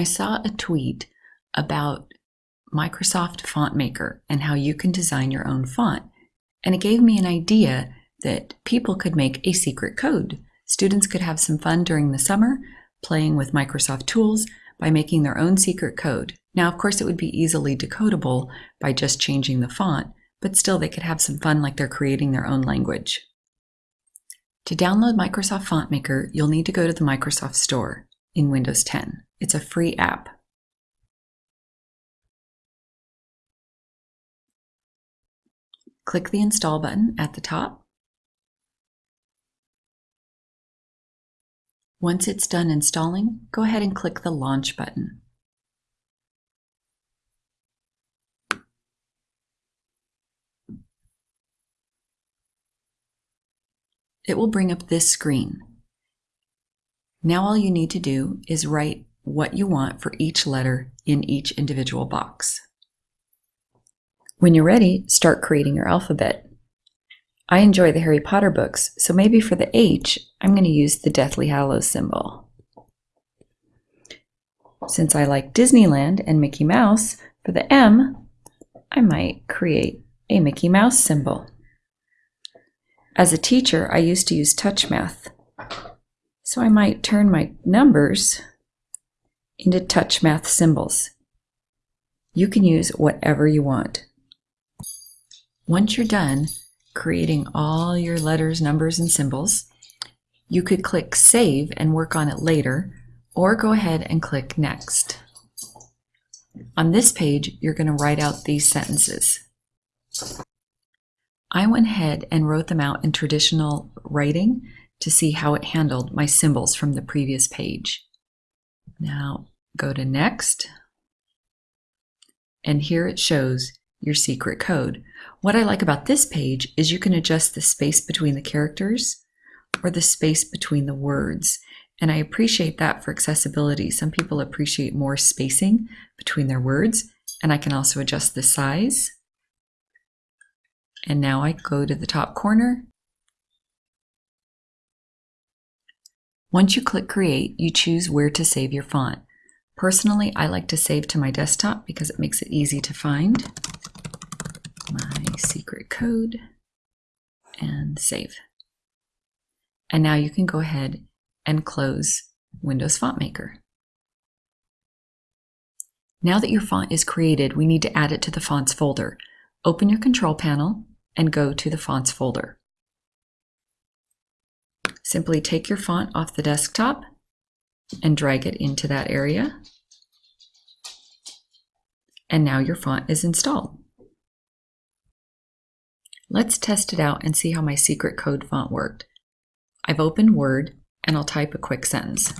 I saw a tweet about Microsoft Font Maker and how you can design your own font. And it gave me an idea that people could make a secret code. Students could have some fun during the summer playing with Microsoft tools by making their own secret code. Now, of course, it would be easily decodable by just changing the font, but still they could have some fun like they're creating their own language. To download Microsoft Font Maker, you'll need to go to the Microsoft Store in Windows 10. It's a free app. Click the Install button at the top. Once it's done installing, go ahead and click the Launch button. It will bring up this screen. Now all you need to do is write what you want for each letter in each individual box. When you're ready, start creating your alphabet. I enjoy the Harry Potter books, so maybe for the H, I'm going to use the Deathly Hallows symbol. Since I like Disneyland and Mickey Mouse, for the M, I might create a Mickey Mouse symbol. As a teacher, I used to use touch math. so I might turn my numbers into TouchMath symbols. You can use whatever you want. Once you're done creating all your letters, numbers, and symbols, you could click Save and work on it later, or go ahead and click Next. On this page, you're going to write out these sentences. I went ahead and wrote them out in traditional writing to see how it handled my symbols from the previous page. Now go to Next, and here it shows your secret code. What I like about this page is you can adjust the space between the characters or the space between the words. And I appreciate that for accessibility. Some people appreciate more spacing between their words. And I can also adjust the size. And now I go to the top corner. Once you click Create, you choose where to save your font. Personally, I like to save to my desktop because it makes it easy to find my secret code and save. And now you can go ahead and close Windows Font Maker. Now that your font is created, we need to add it to the fonts folder. Open your control panel and go to the fonts folder. Simply take your font off the desktop and drag it into that area. And now your font is installed. Let's test it out and see how my secret code font worked. I've opened Word and I'll type a quick sentence.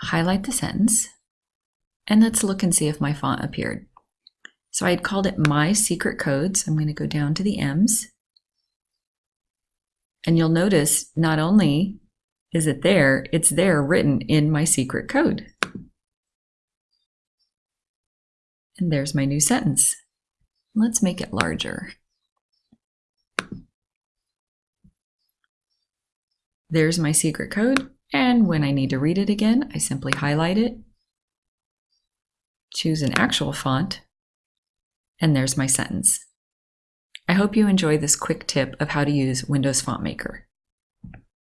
Highlight the sentence and let's look and see if my font appeared. So I had called it My Secret Codes. I'm going to go down to the M's. And you'll notice not only is it there? It's there written in my secret code. And there's my new sentence. Let's make it larger. There's my secret code, and when I need to read it again, I simply highlight it, choose an actual font, and there's my sentence. I hope you enjoy this quick tip of how to use Windows Font Maker.